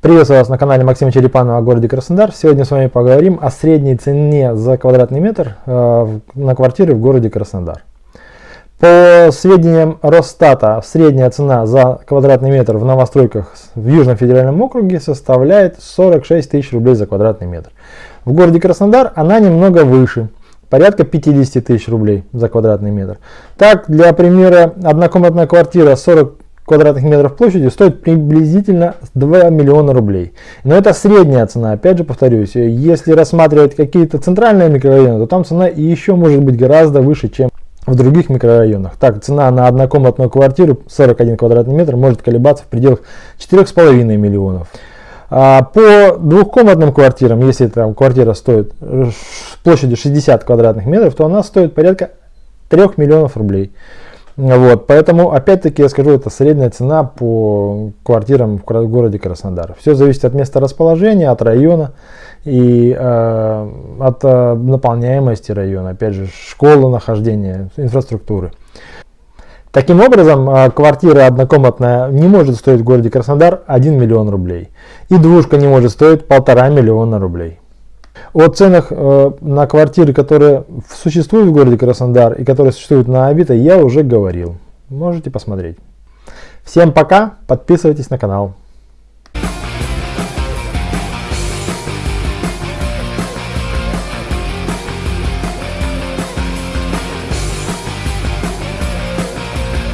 Приветствую вас на канале Максима Черепанова о городе Краснодар. Сегодня с вами поговорим о средней цене за квадратный метр э, на квартиры в городе Краснодар. По сведениям Росстата, средняя цена за квадратный метр в новостройках в Южном федеральном округе составляет 46 тысяч рублей за квадратный метр. В городе Краснодар она немного выше, порядка 50 тысяч рублей за квадратный метр. Так, для примера, однокомнатная квартира 40 квадратных метров площадью стоит приблизительно 2 миллиона рублей. Но это средняя цена, опять же повторюсь, если рассматривать какие-то центральные микрорайоны, то там цена еще может быть гораздо выше, чем в других микрорайонах. Так, цена на однокомнатную квартиру 41 квадратный метр может колебаться в пределах 4,5 миллионов. А по двухкомнатным квартирам, если там квартира стоит площадью 60 квадратных метров, то она стоит порядка 3 миллионов рублей. Вот, поэтому, опять-таки, я скажу, это средняя цена по квартирам в городе Краснодар. Все зависит от места расположения, от района и э, от э, наполняемости района, опять же, школы нахождения, инфраструктуры. Таким образом, э, квартира однокомнатная не может стоить в городе Краснодар 1 миллион рублей. И двушка не может стоить полтора миллиона рублей. О ценах э, на квартиры, которые существуют в городе Краснодар и которые существуют на Авито, я уже говорил. Можете посмотреть. Всем пока, подписывайтесь на канал.